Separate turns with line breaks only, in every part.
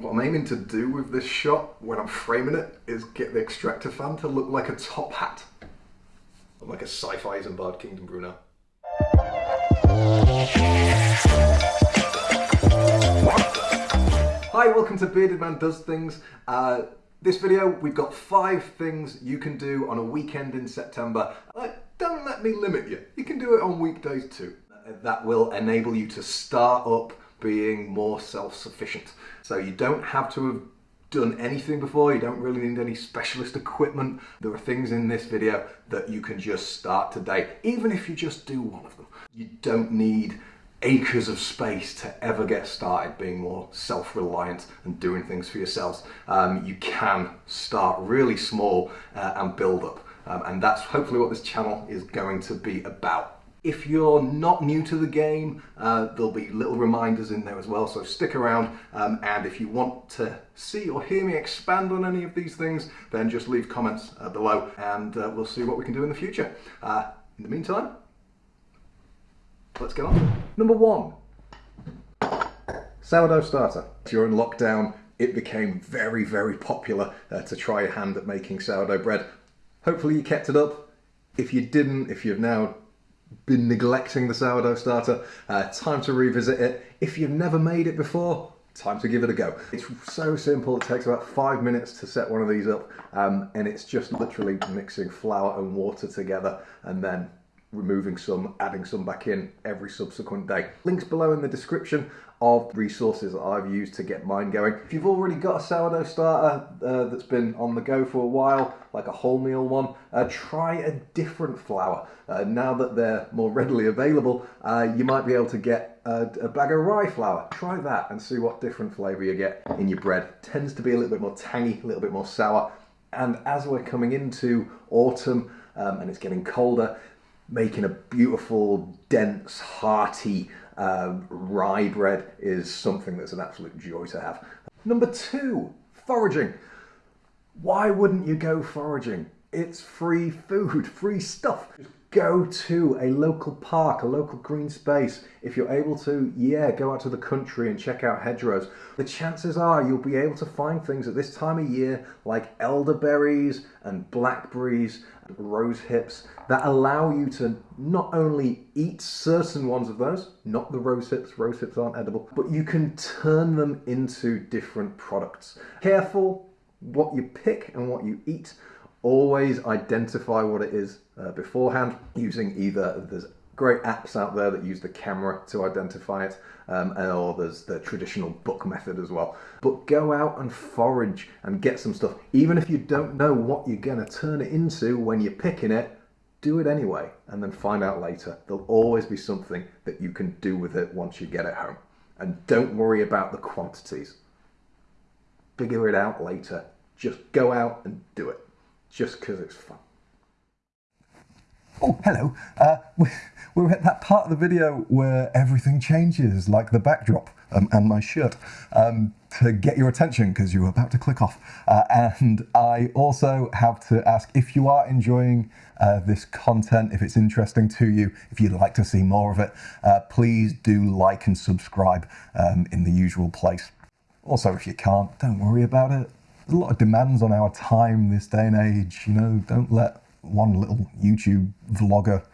What I'm aiming to do with this shot when I'm framing it is get the extractor fan to look like a top hat. Like a sci-fi Isambard Kingdom Brunel. Hi, welcome to Bearded Man Does Things. Uh, this video, we've got five things you can do on a weekend in September. Uh, don't let me limit you. You can do it on weekdays too. That will enable you to start up being more self-sufficient. So you don't have to have done anything before, you don't really need any specialist equipment. There are things in this video that you can just start today, even if you just do one of them. You don't need acres of space to ever get started being more self-reliant and doing things for yourselves. Um, you can start really small uh, and build up. Um, and that's hopefully what this channel is going to be about. If you're not new to the game, uh, there'll be little reminders in there as well, so stick around. Um, and if you want to see or hear me expand on any of these things, then just leave comments uh, below and uh, we'll see what we can do in the future. Uh, in the meantime, let's get on. Number one, sourdough starter. During lockdown, it became very, very popular uh, to try a hand at making sourdough bread. Hopefully you kept it up. If you didn't, if you've now been neglecting the sourdough starter, uh, time to revisit it. If you've never made it before, time to give it a go. It's so simple, it takes about five minutes to set one of these up um, and it's just literally mixing flour and water together and then removing some, adding some back in every subsequent day. Links below in the description of resources that I've used to get mine going. If you've already got a sourdough starter uh, that's been on the go for a while, like a wholemeal one, uh, try a different flour. Uh, now that they're more readily available, uh, you might be able to get a, a, bag of rye flour. Try that and see what different flavour you get in your bread. It tends to be a little bit more tangy, a little bit more sour. And as we're coming into autumn um, and it's getting colder, making a beautiful, dense, hearty um, rye bread is something that's an absolute joy to have. Number two, foraging. Why wouldn't you go foraging? It's free food, free stuff. Go to a local park, a local green space. If you're able to, yeah, go out to the country and check out hedgerows. The chances are you'll be able to find things at this time of year like elderberries and blackberries, and rose hips that allow you to not only eat certain ones of those, not the rose hips, rose hips aren't edible, but you can turn them into different products. Careful what you pick and what you eat always identify what it is uh, beforehand using either there's great apps out there that use the camera to identify it um, or there's the traditional book method as well. But go out and forage and get some stuff. Even if you don't know what you're going to turn it into when you're picking it do it anyway and then find out later. There'll always be something that you can do with it once you get it home. And don't worry about the quantities. Figure it out later. Just go out and do it just because it's fun.
Oh, hello. Uh, we're at that part of the video where everything changes, like the backdrop um, and my shirt, um, to get your attention because you're about to click off. Uh, and I also have to ask if you are enjoying uh, this content, if it's interesting to you, if you'd like to see more of it, uh, please do like and subscribe um, in the usual place. Also, if you can't, don't worry about it a lot of demands on our time this day and age. You know, don't let one little YouTube vlogger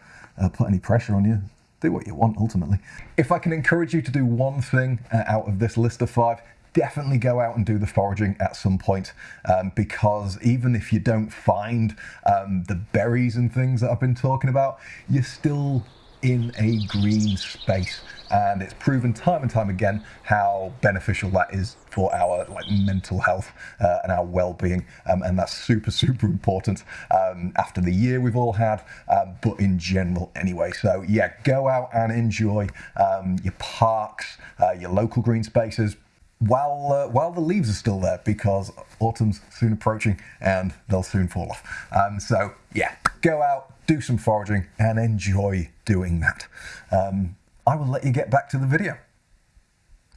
uh, put any pressure on you. Do what you want ultimately. If I can encourage you to do one thing uh, out of this list of five, definitely go out and do the foraging at some point um, because even if you don't find um, the berries and things that I've been talking about, you're still in a green space. And it's proven time and time again how beneficial that is for our like mental health uh, and our well-being. Um, and that's super super important um, after the year we've all had um, but in general anyway. So yeah go out and enjoy um, your parks uh, your local green spaces while uh, while the leaves are still there because autumn's soon approaching and they'll soon fall off. Um, so yeah go out do some foraging and enjoy doing that um, I will let you get back to the video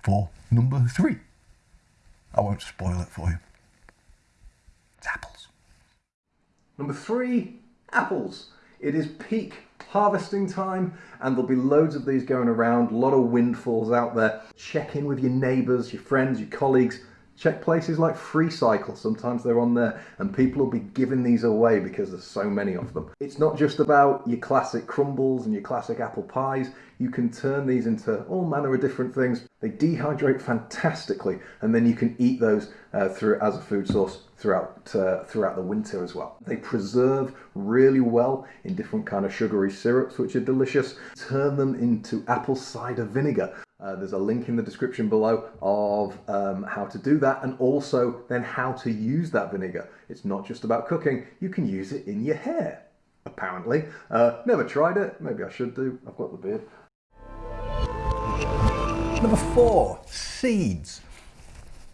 for number three. I won't spoil it for you. It's apples.
Number three, apples. It is peak harvesting time and there'll be loads of these going around, a lot of windfalls out there. Check in with your neighbours, your friends, your colleagues. Check places like FreeCycle, sometimes they're on there, and people will be giving these away because there's so many of them. It's not just about your classic crumbles and your classic apple pies, you can turn these into all manner of different things. They dehydrate fantastically, and then you can eat those uh, through as a food source throughout uh, throughout the winter as well. They preserve really well in different kind of sugary syrups, which are delicious. Turn them into apple cider vinegar. Uh, there's a link in the description below of um, how to do that and also then how to use that vinegar. It's not just about cooking, you can use it in your hair, apparently. Uh, never tried it, maybe I should do, I've got the beard.
Number four, seeds.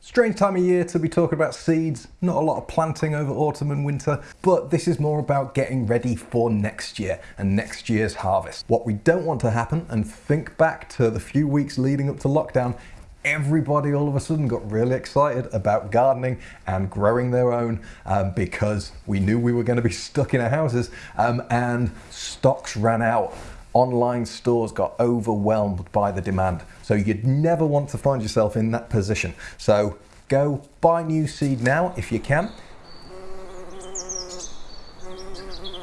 Strange time of year to be talking about seeds, not a lot of planting over autumn and winter, but this is more about getting ready for next year and next year's harvest. What we don't want to happen, and think back to the few weeks leading up to lockdown, everybody all of a sudden got really excited about gardening and growing their own um, because we knew we were going to be stuck in our houses um, and stocks ran out online stores got overwhelmed by the demand. So you'd never want to find yourself in that position. So go buy new seed now if you can.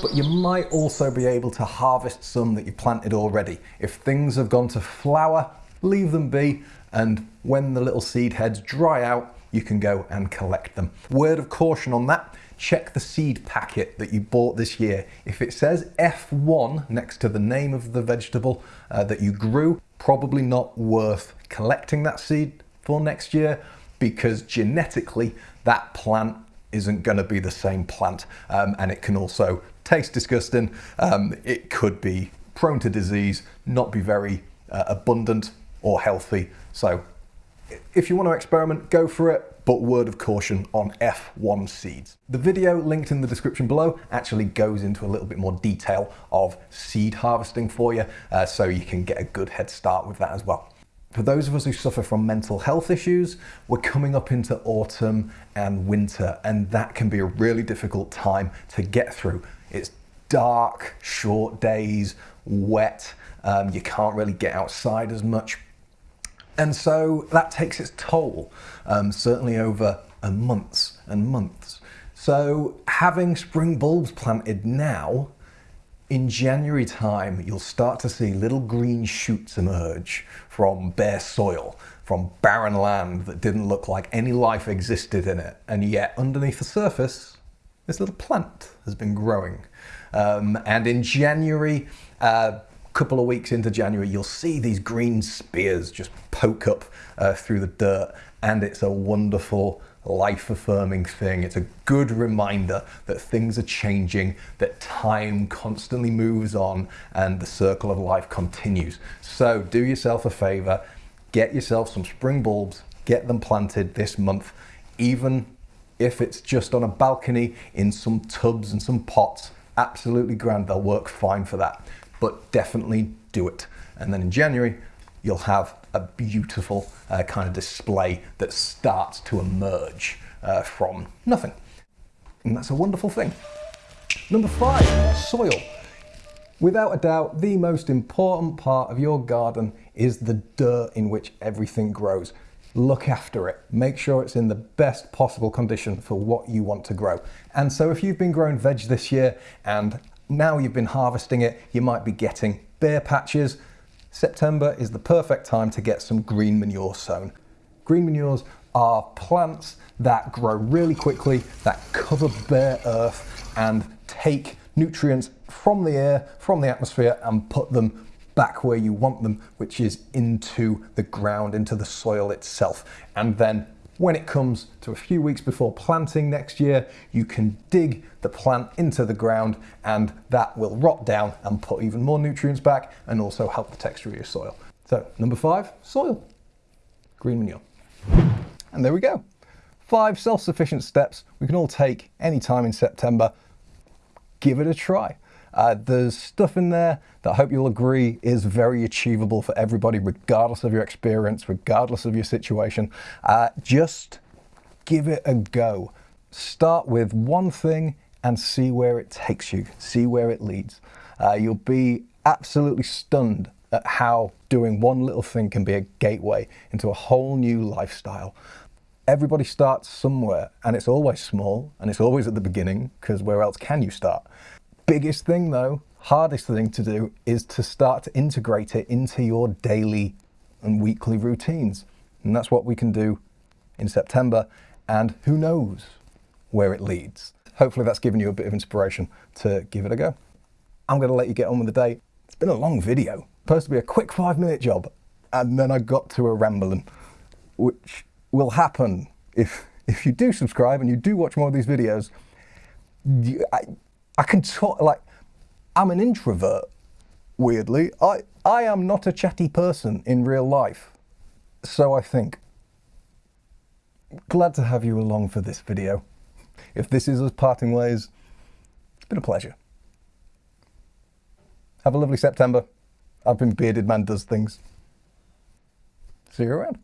But you might also be able to harvest some that you planted already. If things have gone to flower, leave them be, and when the little seed heads dry out, you can go and collect them. Word of caution on that, check the seed packet that you bought this year. If it says F1 next to the name of the vegetable uh, that you grew, probably not worth collecting that seed for next year because genetically that plant isn't going to be the same plant um, and it can also taste disgusting. Um, it could be prone to disease, not be very uh, abundant or healthy. So if you want to experiment, go for it but word of caution on F1 seeds. The video linked in the description below actually goes into a little bit more detail of seed harvesting for you, uh, so you can get a good head start with that as well. For those of us who suffer from mental health issues, we're coming up into autumn and winter, and that can be a really difficult time to get through. It's dark, short days, wet, um, you can't really get outside as much, and so that takes its toll, um, certainly over months and months. So having spring bulbs planted now, in January time, you'll start to see little green shoots emerge from bare soil, from barren land that didn't look like any life existed in it. And yet underneath the surface, this little plant has been growing. Um, and in January, uh, couple of weeks into January, you'll see these green spears just poke up uh, through the dirt, and it's a wonderful, life affirming thing. It's a good reminder that things are changing, that time constantly moves on, and the circle of life continues. So, do yourself a favor, get yourself some spring bulbs, get them planted this month, even if it's just on a balcony in some tubs and some pots. Absolutely grand, they'll work fine for that but definitely do it. And then in January, you'll have a beautiful uh, kind of display that starts to emerge uh, from nothing. And that's a wonderful thing. Number five, soil. Without a doubt, the most important part of your garden is the dirt in which everything grows. Look after it. Make sure it's in the best possible condition for what you want to grow. And so if you've been growing veg this year and now you've been harvesting it, you might be getting bare patches. September is the perfect time to get some green manure sown. Green manures are plants that grow really quickly, that cover bare earth and take nutrients from the air, from the atmosphere and put them back where you want them, which is into the ground, into the soil itself. And then when it comes to a few weeks before planting next year, you can dig the plant into the ground and that will rot down and put even more nutrients back and also help the texture of your soil. So number five, soil, green manure. And there we go. Five self-sufficient steps we can all take anytime in September. Give it a try. Uh, there's stuff in there that I hope you'll agree is very achievable for everybody, regardless of your experience, regardless of your situation. Uh, just give it a go. Start with one thing and see where it takes you, see where it leads. Uh, you'll be absolutely stunned at how doing one little thing can be a gateway into a whole new lifestyle. everybody starts somewhere and it's always small and it's always at the beginning because where else can you start? Biggest thing though, hardest thing to do is to start to integrate it into your daily and weekly routines. And that's what we can do in September. And who knows where it leads. Hopefully, that's given you a bit of inspiration to give it a go. I'm going to let you get on with the day. It's been a long video, supposed to be a quick five minute job. And then I got to a rambling, which will happen if, if you do subscribe and you do watch more of these videos. You, I, I can talk, like, I'm an introvert, weirdly. I, I am not a chatty person in real life. So I think. Glad to have you along for this video. If this is us parting ways, it's been a pleasure. Have a lovely September. I've been Bearded Man Does Things. See you around.